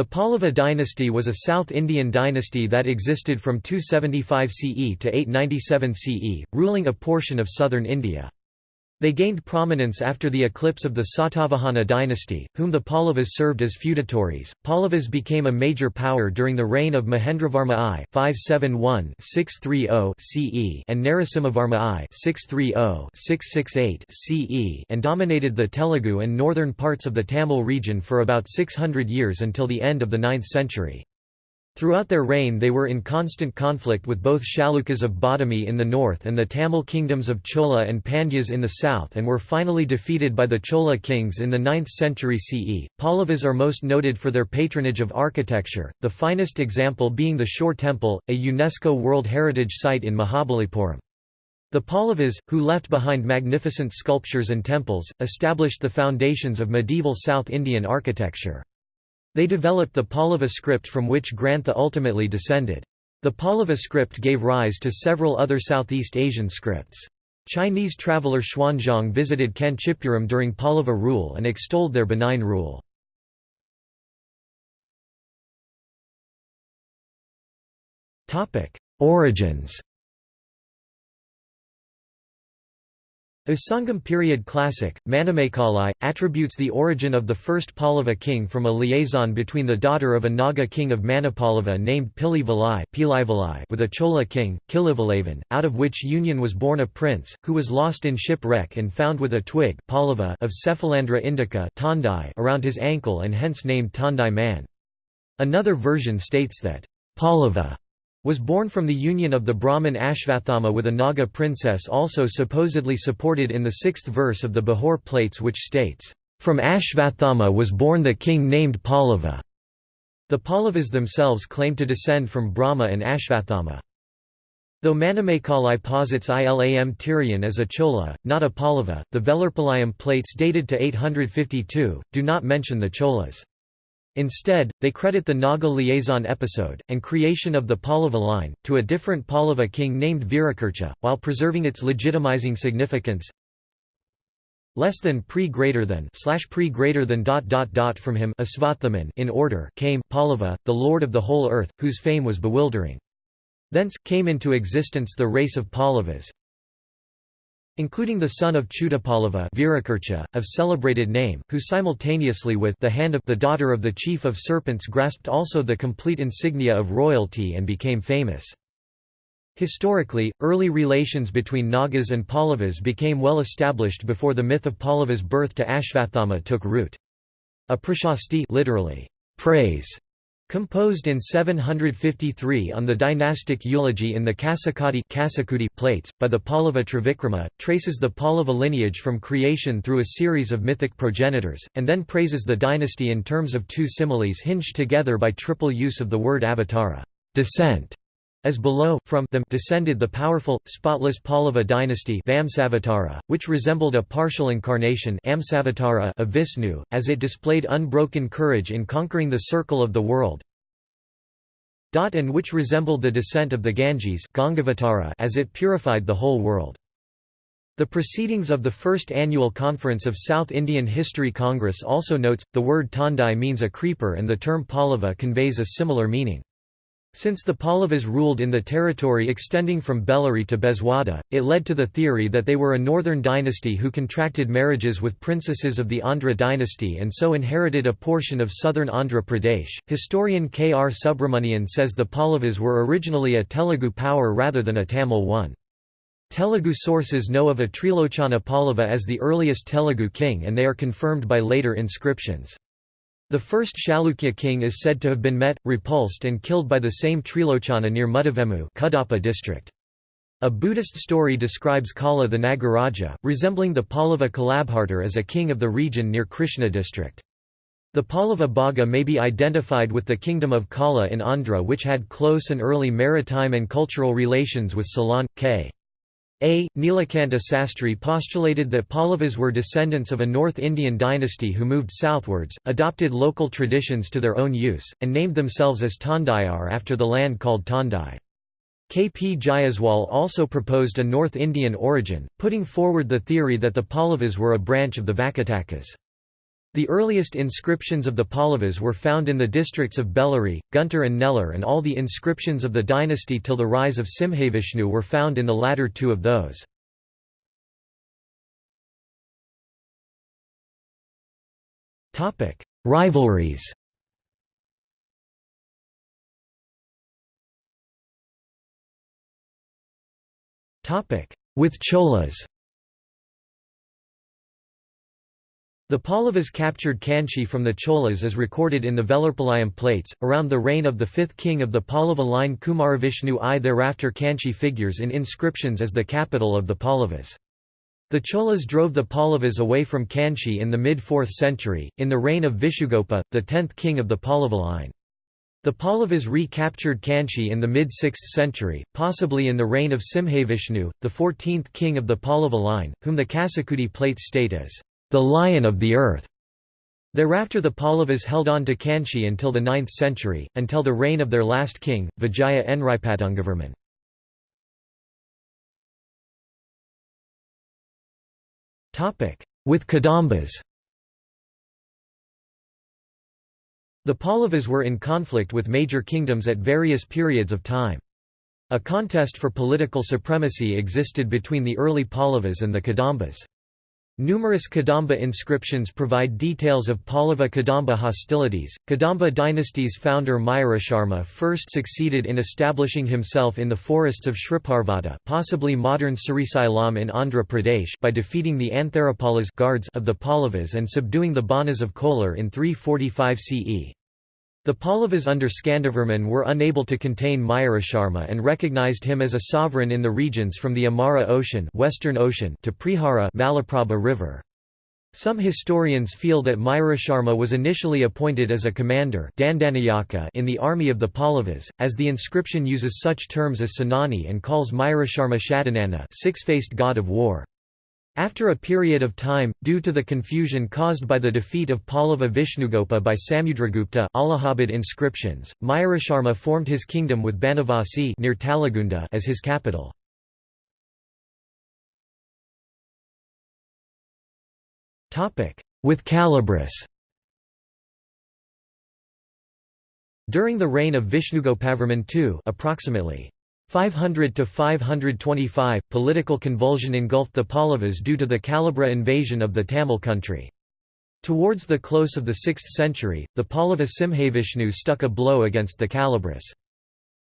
The Pallava dynasty was a South Indian dynasty that existed from 275 CE to 897 CE, ruling a portion of southern India. They gained prominence after the eclipse of the Satavahana dynasty, whom the Pallavas served as feudatories. Pallavas became a major power during the reign of Mahendravarman I (571–630 CE) and Narasimhavarman I (630–668 CE) and dominated the Telugu and northern parts of the Tamil region for about 600 years until the end of the 9th century. Throughout their reign they were in constant conflict with both Chalukyas of Badami in the north and the Tamil kingdoms of Chola and Pandyas in the south and were finally defeated by the Chola kings in the 9th century CE. Pallavas are most noted for their patronage of architecture, the finest example being the Shore Temple, a UNESCO World Heritage Site in Mahabalipuram. The Pallavas, who left behind magnificent sculptures and temples, established the foundations of medieval South Indian architecture. They developed the Pallava script from which Grantha ultimately descended. The Pallava script gave rise to several other Southeast Asian scripts. Chinese traveller Xuanzang visited Kanchipuram during Pallava rule and extolled their benign rule. Origins A period classic, Manimekalai, attributes the origin of the first Pallava king from a liaison between the daughter of a Naga king of Manipallava named Pili Valai with a Chola king, Kilivalavan, out of which union was born a prince, who was lost in shipwreck and found with a twig Pallava of Cephalandra indica around his ankle and hence named Tandai man. Another version states that Pallava was born from the union of the Brahmin Ashvathama with a Naga princess also supposedly supported in the sixth verse of the Bahur plates which states, "...from Ashvathama was born the king named Pallava." The Pallavas themselves claim to descend from Brahma and Ashvathama. Though Manimekalai posits Ilam Tirian as a Chola, not a Pallava, the Velurpalayam plates dated to 852, do not mention the Cholas. Instead, they credit the Naga liaison episode, and creation of the Pallava line, to a different Pallava king named Virakurcha, while preserving its legitimizing significance less than pre greater than slash pre greater than dot dot dot from him Asvathaman in order came Pallava, the lord of the whole earth, whose fame was bewildering. Thence, came into existence the race of Pallavas, including the son of Chudapallava of celebrated name, who simultaneously with the hand of the daughter of the chief of serpents grasped also the complete insignia of royalty and became famous. Historically, early relations between Nagas and Pallavas became well established before the myth of Pallava's birth to Ashvathama took root. A prashasti literally, praise Composed in 753 on the dynastic eulogy in the Kasakudi plates, by the Pallava Trivikrama, traces the Pallava lineage from creation through a series of mythic progenitors, and then praises the dynasty in terms of two similes hinged together by triple use of the word avatara descent", as below, from them descended the powerful, spotless Pallava dynasty Vamsavatara, which resembled a partial incarnation Amsavatara of Vishnu, as it displayed unbroken courage in conquering the circle of the world and which resembled the descent of the Ganges as it purified the whole world. The proceedings of the first annual conference of South Indian History Congress also notes, the word Tandai means a creeper and the term Pallava conveys a similar meaning. Since the Pallavas ruled in the territory extending from Bellary to Bezwada, it led to the theory that they were a northern dynasty who contracted marriages with princesses of the Andhra dynasty and so inherited a portion of southern Andhra Pradesh. Historian K. R. Subramanian says the Pallavas were originally a Telugu power rather than a Tamil one. Telugu sources know of a Trilochana Pallava as the earliest Telugu king and they are confirmed by later inscriptions. The first Chalukya king is said to have been met, repulsed and killed by the same Trilochana near Mudavemu Kadapa district. A Buddhist story describes Kala the Nagaraja, resembling the Pallava Kalabhartar as a king of the region near Krishna district. The Pallava Bhaga may be identified with the kingdom of Kala in Andhra which had close and early maritime and cultural relations with Ceylon, k. A. Nilakanta Sastri postulated that Pallavas were descendants of a North Indian dynasty who moved southwards, adopted local traditions to their own use, and named themselves as Tandayar after the land called Tandai. K. P. Jayaswal also proposed a North Indian origin, putting forward the theory that the Pallavas were a branch of the Vakatakas. The earliest inscriptions of the Pallavas were found in the districts of Bellary, Guntur and Nellore and all the inscriptions of the dynasty till the rise of Simhavishnu were found in the latter two of those. Rivalries With Cholas The Pallavas captured Kanchi from the Cholas as recorded in the Velurpalayam plates, around the reign of the fifth king of the Pallava line Kumaravishnu I. Thereafter Kanchi figures in inscriptions as the capital of the Pallavas. The Cholas drove the Pallavas away from Kanchi in the mid-4th century, in the reign of Vishnugopa, the tenth king of the Pallava line. The Pallavas recaptured Kanchi in the mid-6th century, possibly in the reign of Simhavishnu, the 14th king of the Pallava line, whom the Kasakudi plates state as the lion of the earth. Thereafter the Pallavas held on to Kanchi until the 9th century, until the reign of their last king, Vijaya Nripatungavarman. With Kadambas The Pallavas were in conflict with major kingdoms at various periods of time. A contest for political supremacy existed between the early Pallavas and the Kadambas. Numerous Kadamba inscriptions provide details of Pallava-Kadamba hostilities. Kadamba dynasty's founder Mayurasharma first succeeded in establishing himself in the forests of Shriparvata, possibly modern Srisailam in Andhra Pradesh, by defeating the Antharapalas guards of the Pallavas and subduing the Banas of Kolar in 345 CE. The Pallavas under Skandavarman were unable to contain Mayurasharma and recognized him as a sovereign in the regions from the Amara Ocean, Western Ocean to Prihara Malaprabha River. Some historians feel that Mayurasharma was initially appointed as a commander in the army of the Pallavas, as the inscription uses such terms as Senani and calls Mayurasharma Shatanana six-faced god of war. After a period of time, due to the confusion caused by the defeat of Pallava Vishnugopa by Samudragupta Allahabad inscriptions, Mayurasharma formed his kingdom with Banavasi near Talagunda as his capital. With Kalabhras During the reign of Vishnugopavarman II approximately 500 to 525 political convulsion engulfed the Pallavas due to the Kalabhra invasion of the Tamil country. Towards the close of the 6th century, the Pallava Simhavishnu stuck a blow against the Kalabhras.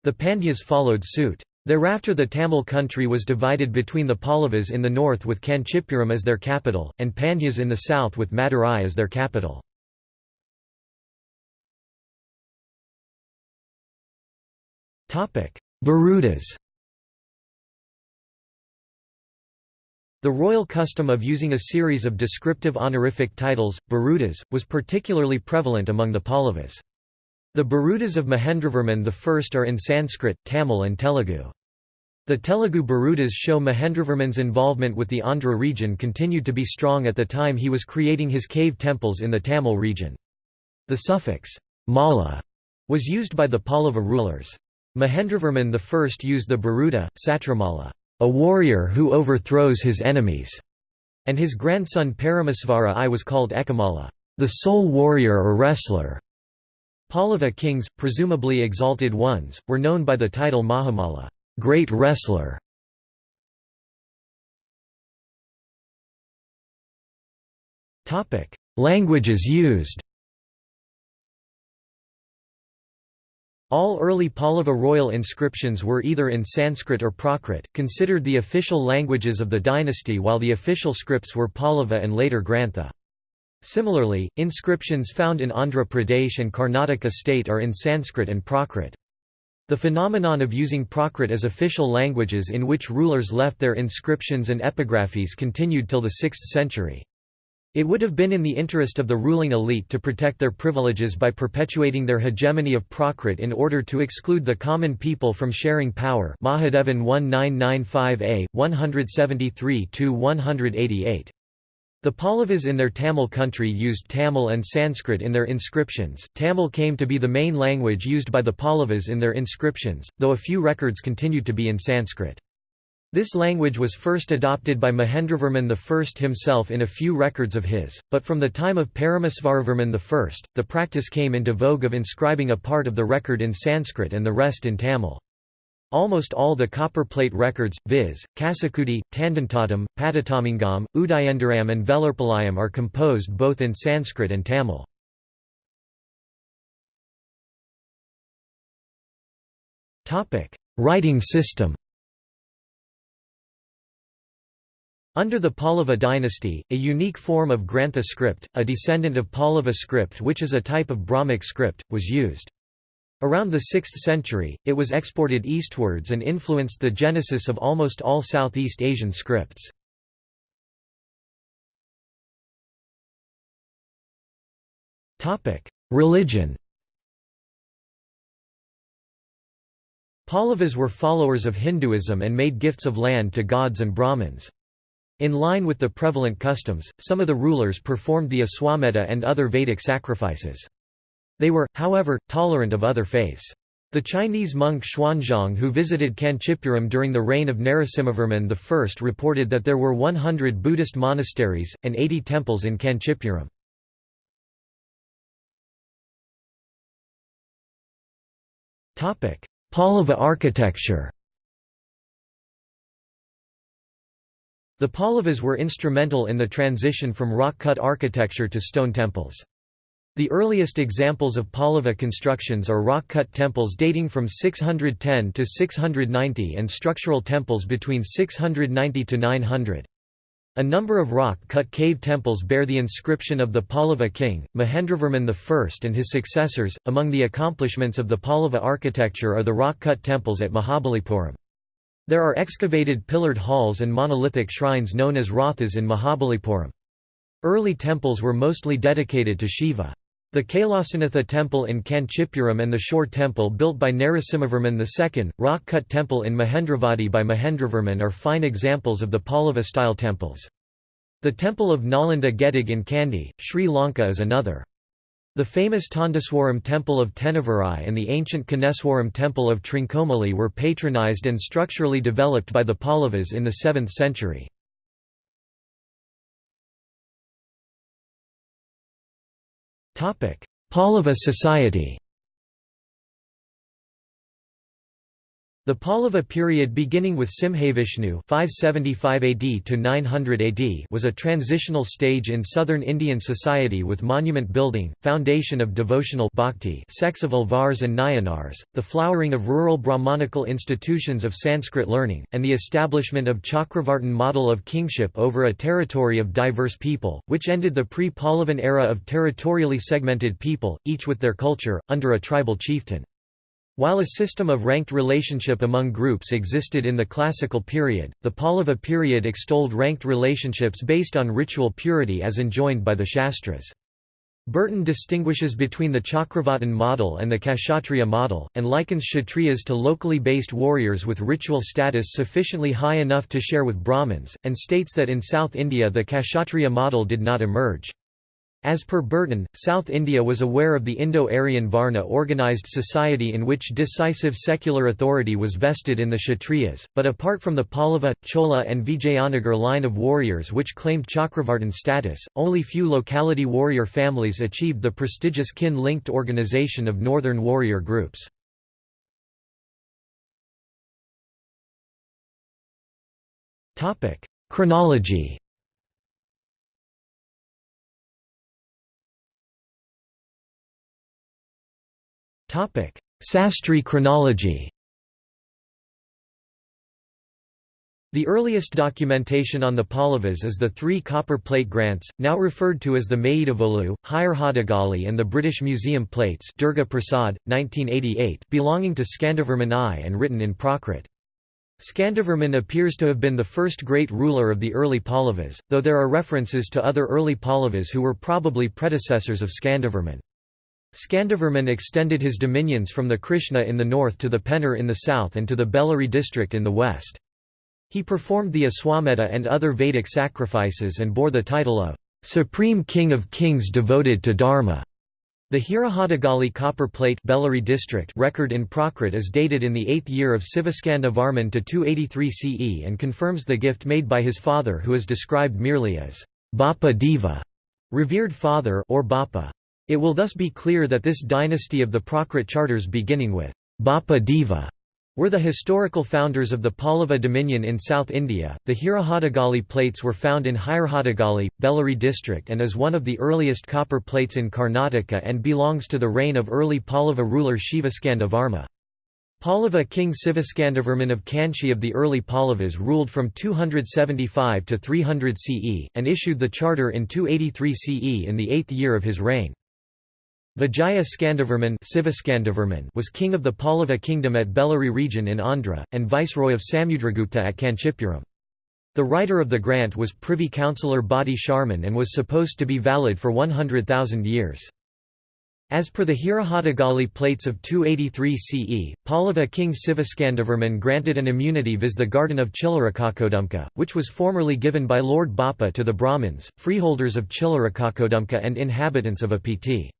The Pandyas followed suit. Thereafter the Tamil country was divided between the Pallavas in the north with Kanchipuram as their capital, and Pandyas in the south with Madurai as their capital. Birudas The royal custom of using a series of descriptive honorific titles, Birudas, was particularly prevalent among the Pallavas. The Birudas of Mahendravarman I are in Sanskrit, Tamil and Telugu. The Telugu Birudas show Mahendravarman's involvement with the Andhra region continued to be strong at the time he was creating his cave temples in the Tamil region. The suffix, mala, was used by the Pallava rulers. Mahendravarman I used the Biruda, Satramala, a warrior who overthrows his enemies, and his grandson Paramasvara I was called Ekamalla, the sole warrior or wrestler. Pallava kings, presumably exalted ones, were known by the title Mahamalla, great wrestler. Languages used All early Pallava royal inscriptions were either in Sanskrit or Prakrit, considered the official languages of the dynasty while the official scripts were Pallava and later Grantha. Similarly, inscriptions found in Andhra Pradesh and Karnataka state are in Sanskrit and Prakrit. The phenomenon of using Prakrit as official languages in which rulers left their inscriptions and epigraphies continued till the 6th century. It would have been in the interest of the ruling elite to protect their privileges by perpetuating their hegemony of Prakrit in order to exclude the common people from sharing power Mahadevan 1995a, 173–188. The Pallavas in their Tamil country used Tamil and Sanskrit in their inscriptions. Tamil came to be the main language used by the Pallavas in their inscriptions, though a few records continued to be in Sanskrit. This language was first adopted by Mahendravarman I himself in a few records of his, but from the time of Paramasvaravarman I, the practice came into vogue of inscribing a part of the record in Sanskrit and the rest in Tamil. Almost all the copperplate records, viz., Kasakudi, Tandantatam, Padatamingam, Udayendaram and Velurpalayam are composed both in Sanskrit and Tamil. Writing system Under the Pallava dynasty, a unique form of Grantha script, a descendant of Pallava script which is a type of Brahmic script, was used. Around the 6th century, it was exported eastwards and influenced the genesis of almost all Southeast Asian scripts. Religion Pallavas were followers of Hinduism and made gifts of land to gods and Brahmins. In line with the prevalent customs, some of the rulers performed the Aswamedha and other Vedic sacrifices. They were, however, tolerant of other faiths. The Chinese monk Xuanzang who visited Kanchipuram during the reign of Narasimhavarman I reported that there were 100 Buddhist monasteries, and 80 temples in Kanchipuram. Pallava architecture The Pallavas were instrumental in the transition from rock-cut architecture to stone temples. The earliest examples of Pallava constructions are rock-cut temples dating from 610 to 690 and structural temples between 690 to 900. A number of rock-cut cave temples bear the inscription of the Pallava king, Mahendravarman I and his successors. Among the accomplishments of the Pallava architecture are the rock-cut temples at Mahabalipuram. There are excavated pillared halls and monolithic shrines known as rathas in Mahabalipuram. Early temples were mostly dedicated to Shiva. The Kailasanatha temple in Kanchipuram and the Shore temple built by Narasimhavarman II, rock-cut temple in Mahendravadi by Mahendravarman are fine examples of the Pallava-style temples. The temple of Nalanda Gedig in Kandy, Sri Lanka is another. The famous Tandaswaram temple of Tenaverai and the ancient Koneswaram temple of Trincomalee were patronized and structurally developed by the Pallavas in the 7th century. Pallava society The Pallava period beginning with Simhavishnu 575 AD to 900 AD was a transitional stage in southern Indian society with monument building, foundation of devotional bhakti, sex of Alvars and Nayanars, the flowering of rural Brahmanical institutions of Sanskrit learning, and the establishment of Chakravartin model of kingship over a territory of diverse people, which ended the pre-Pallavan era of territorially segmented people, each with their culture, under a tribal chieftain. While a system of ranked relationship among groups existed in the classical period, the Pallava period extolled ranked relationships based on ritual purity as enjoined by the Shastras. Burton distinguishes between the Chakravartin model and the Kshatriya model, and likens Kshatriyas to locally based warriors with ritual status sufficiently high enough to share with Brahmins, and states that in South India the Kshatriya model did not emerge. As per Burton, South India was aware of the Indo-Aryan Varna organized society in which decisive secular authority was vested in the Kshatriyas, but apart from the Pallava, Chola and Vijayanagar line of warriors which claimed Chakravartin status, only few locality warrior families achieved the prestigious kin-linked organization of northern warrior groups. Chronology Sastri chronology The earliest documentation on the Pallavas is the three copper plate grants, now referred to as the Maidavolu, Hadagali and the British Museum plates Durga Prasad, 1988, belonging to Skandavarman I and written in Prakrit. Skandavarman appears to have been the first great ruler of the early Pallavas, though there are references to other early Pallavas who were probably predecessors of Skandavarman. Skandavarman extended his dominions from the Krishna in the north to the Pennar in the south and to the Bellary district in the west. He performed the Aswamedha and other Vedic sacrifices and bore the title of Supreme King of Kings devoted to Dharma. The Hirahadagali copper plate Bellary district record in Prakrit is dated in the 8th year of Sivaskanda Varman to 283 CE and confirms the gift made by his father who is described merely as Bapa Deva, revered father or Bapa. It will thus be clear that this dynasty of the Prakrit charters beginning with Bapa Deva were the historical founders of the Pallava dominion in South India. The Hirahadagali plates were found in Hirahadagali, Bellary district and is one of the earliest copper plates in Karnataka and belongs to the reign of early Pallava ruler Shivaskandavarma. Pallava king Sivaskandhavarman of Kanchi of the early Pallavas ruled from 275 to 300 CE, and issued the charter in 283 CE in the eighth year of his reign. Vijaya Skandhavarman was king of the Pallava kingdom at Bellary region in Andhra, and viceroy of Samudragupta at Kanchipuram. The writer of the grant was Privy Councillor Badi Sharman and was supposed to be valid for 100,000 years. As per the Hirahadagali plates of 283 CE, Pallava king Sivaskandhavarman granted an immunity vis the garden of Chillarakakodumka, which was formerly given by Lord Bappa to the Brahmins, freeholders of Chillarakakodumka and inhabitants of Apiti.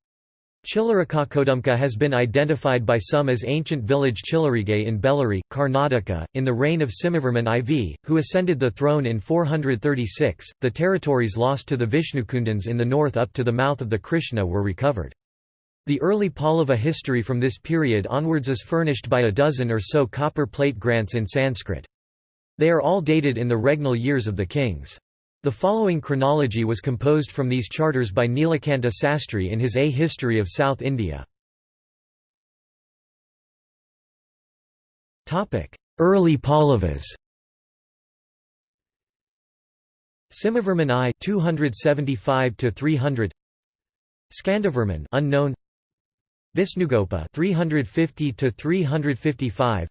Chillarakakodumka has been identified by some as ancient village Chillarige in Bellary, Karnataka, in the reign of Simhavarman IV, who ascended the throne in 436. The territories lost to the Vishnukundans in the north up to the mouth of the Krishna were recovered. The early Pallava history from this period onwards is furnished by a dozen or so copper plate grants in Sanskrit. They are all dated in the regnal years of the kings. The following chronology was composed from these charters by Nilakanta Sastri in his A History of South India. Early Pallavas Simhavarman I 275 to 300 Skandavarman unknown. Visnugopa 350 to 355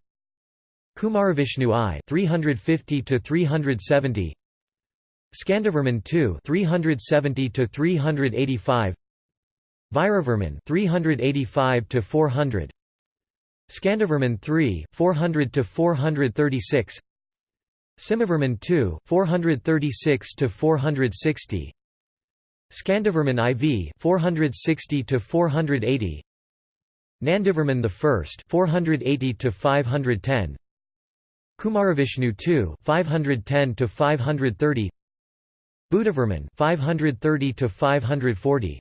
Kumaravishnu I 350 to 370 Skandavarman II 370 to 385 Vairavarman 385 to 400 Skandavarman III 400 to 436 Simhavarman II 436 to 460 Skandavarman IV 460 to 480 Nandivarman I 480 to 510 Kumaravishnu II 510 to 530 Buddhavarman 530 to 540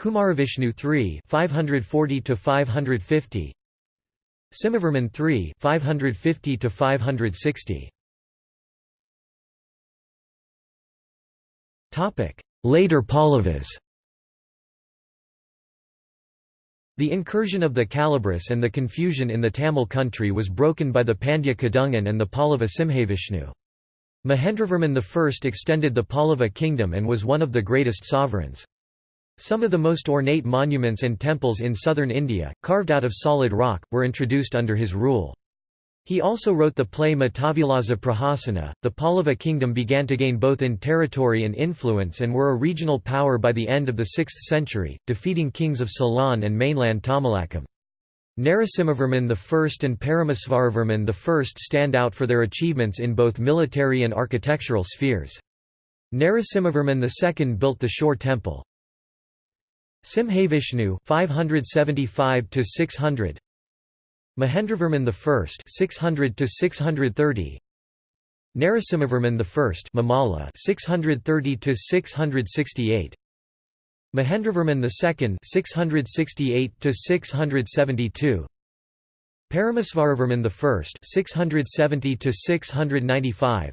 Kumaravishnu III 540 to 550 Simhavarman III 550 to 560 Topic. Later Pallavas The incursion of the Kalabhras and the confusion in the Tamil country was broken by the Pandya Kadungan and the Pallava Simhavishnu. Mahendravarman I extended the Pallava kingdom and was one of the greatest sovereigns. Some of the most ornate monuments and temples in southern India, carved out of solid rock, were introduced under his rule. He also wrote the play Matavilasa Prahasana. The Pallava kingdom began to gain both in territory and influence and were a regional power by the end of the 6th century, defeating kings of Ceylon and mainland Tamilakam. Narasimhavarman I and Paramasvaravarman I stand out for their achievements in both military and architectural spheres. Narasimhavarman II built the Shore Temple. Simhavishnu 575 to 600 Mahendravarman I 600 to 630 Narasimhavarman I Mamala 630 to 668 Mahendravarman II 668 to 672 Paramasvaravarman I 670 to 695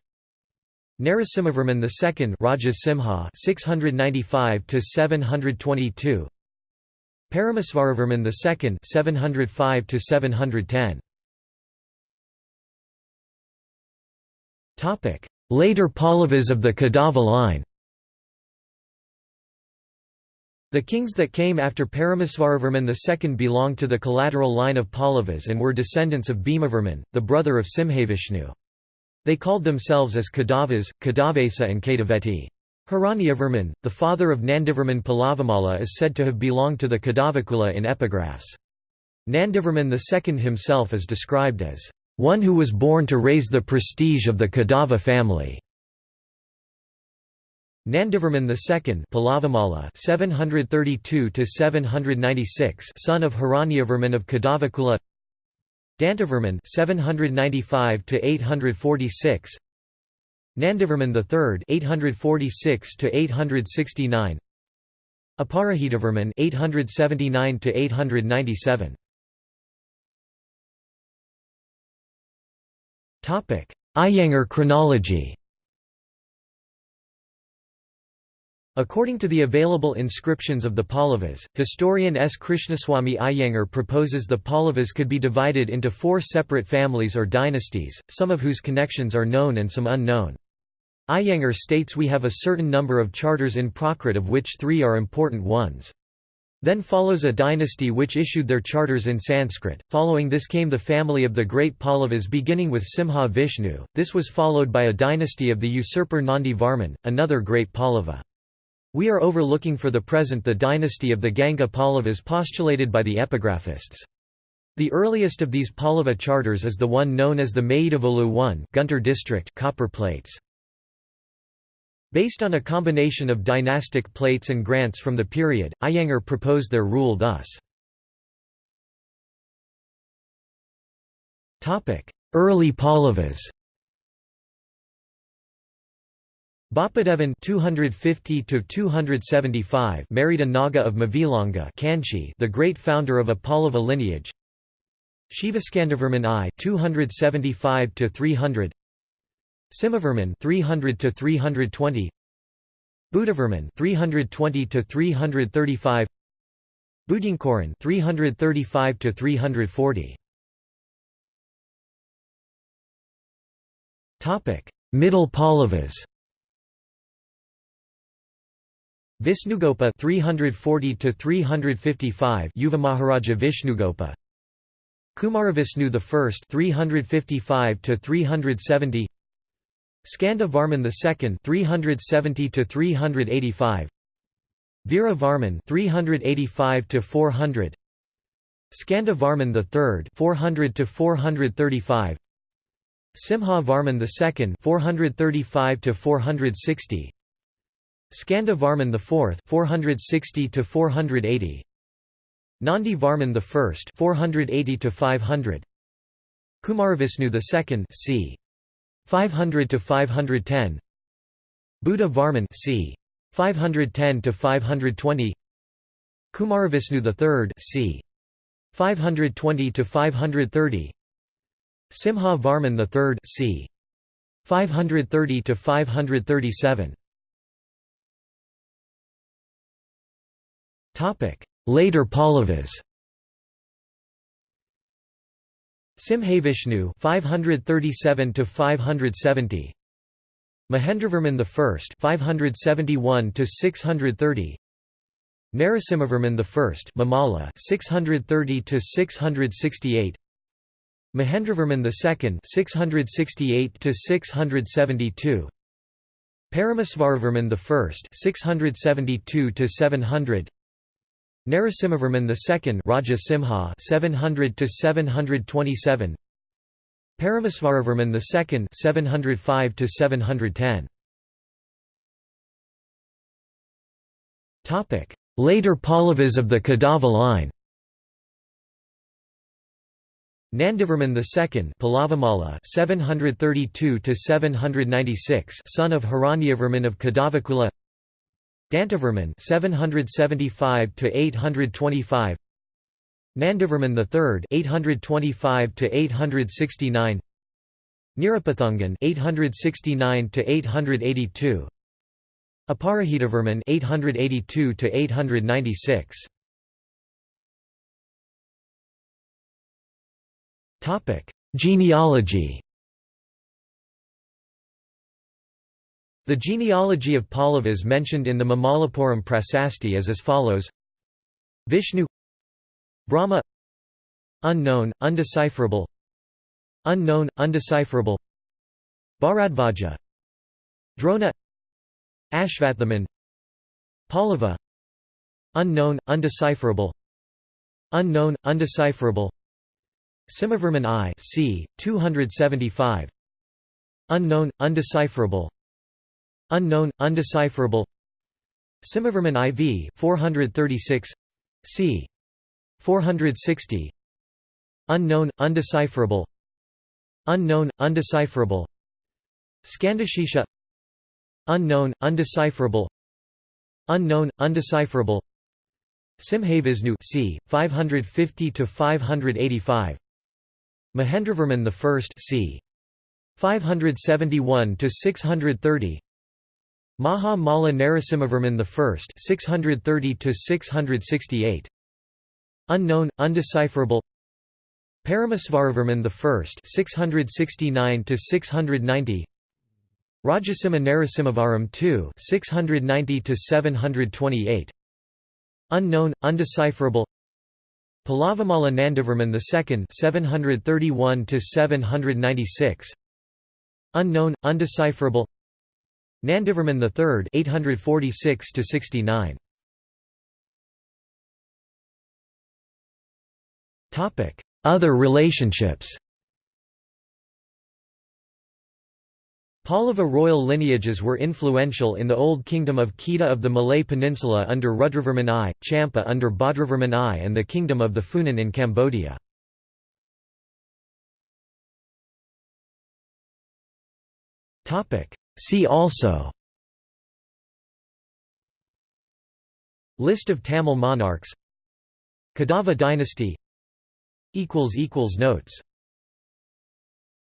Narasimhavarman II Raja Simha 695 to 722 Paramasvaravarman II 705 to 710 Topic Later Pallavas of the Kadava line The kings that came after Paramasvaravarman II belonged to the collateral line of Pallavas and were descendants of Bhimavarman, the brother of Simhavishnu. They called themselves as Kadavas, Kadavesa and Kadaveti. Hiranyavarman, the father of Nandivarman Pallavamala is said to have belonged to the Kadavakula in epigraphs. Nandivarman II himself is described as, "...one who was born to raise the prestige of the Kadava family." Nandivarman II Palavamala 732 796 son of Hiranyavarman of Kadavakula Dantivarman 795 846 Nandivarman III 846 to 869 Aparajitavarman 879 to 897 Topic Iyengar chronology According to the available inscriptions of the Pallavas, historian S. Krishnaswamy Iyengar proposes the Pallavas could be divided into four separate families or dynasties, some of whose connections are known and some unknown. Iyengar states we have a certain number of charters in Prakrit of which three are important ones. Then follows a dynasty which issued their charters in Sanskrit. Following this came the family of the great Pallavas beginning with Simha Vishnu. This was followed by a dynasty of the usurper Nandi Varman, another great Pallava. We are overlooking for the present the dynasty of the Ganga Pallavas postulated by the epigraphists. The earliest of these Pallava charters is the one known as the Maidavolu I Guntur district copper plates. Based on a combination of dynastic plates and grants from the period, Iyengar proposed their rule thus. Early Pallavas Bapadevan 250 to 275 married a Naga of Mavilanga Kanchi, the great founder of a Pallava lineage. Shivaskandavarman I 275 to 300 Simhavarman 300 to 320 Buddhavarman 320 to 335 Budinkoran 335 to 340 Topic Middle Pallavas Visnugopa 340 to 355 Yuva Maharaja Vishnugopa Kumaravishnu I 355 to 370 Skanda Varman II 370 to 385 Veera Varman 385 to 400 Skanda Varman III 400 to 435 Simha Varman II 435 to 460 Skanda Varman IV 460 to 480 Nandi Varman I 480 to 500 Kumaravishnu II c. 500 to 510 Buddha Varman c. 510 to 520 Kumaravishnu III c. 520 to 530 Simha Varman III c. 530 to 537 Later Pallavas Simhavishnu 537 to 570 Mahendravarman I 571 to 630 Narasimhavarman I Mamala 630 to 668 Mahendravarman II 668 to 672 Paramasvaravarman I 672 to 700 Narasimhavarman II Raja Simha 700 to 727 Paramasvaravarman II 705 to 710 Topic. Later Pallavas of the Kadava line. Nandivarman II Palavamala 732 to 796 son of Hiranyavarman of Kadavakula Dantivarman 775 to 825 Nandivarman III 825 to 869 Nirapathungan 869 to 882 Aparajitavarman 882 to 896 Topic Genealogy The genealogy of Pallavas mentioned in the Mamalapuram Prasasti is as follows Vishnu Brahma Unknown, undecipherable Unknown, undecipherable Bharadvaja Drona Ashvathaman Pallava Unknown, undecipherable Unknown, undecipherable Simhavarman I c. 275 Unknown, undecipherable Unknown, undecipherable. Simhavarman IV 436 c. 460 Unknown, undecipherable. Unknown, undecipherable. Skandashisha Unknown, undecipherable. Unknown, undecipherable. Simhavisnu c. 550 to 585 Mahendravarman I c. 571 to 630 Maha Malla Narasimhavarman I 630 to 668 Unknown undecipherable. Paramasvaravarman I 669 to 690 Rajasimha Narasimhavarman II 690 to 728 Unknown undecipherable. Pallavamala Nandivarman II 731 to 796 Unknown undecipherable Nandivarman III 846 to 69 Topic Other relationships Pallava royal lineages were influential in the Old Kingdom of Kedah of the Malay Peninsula under Rudravarman I, Champa under Bhadravarman I and the Kingdom of the Funan in Cambodia. See also List of Tamil monarchs Kadava dynasty Notes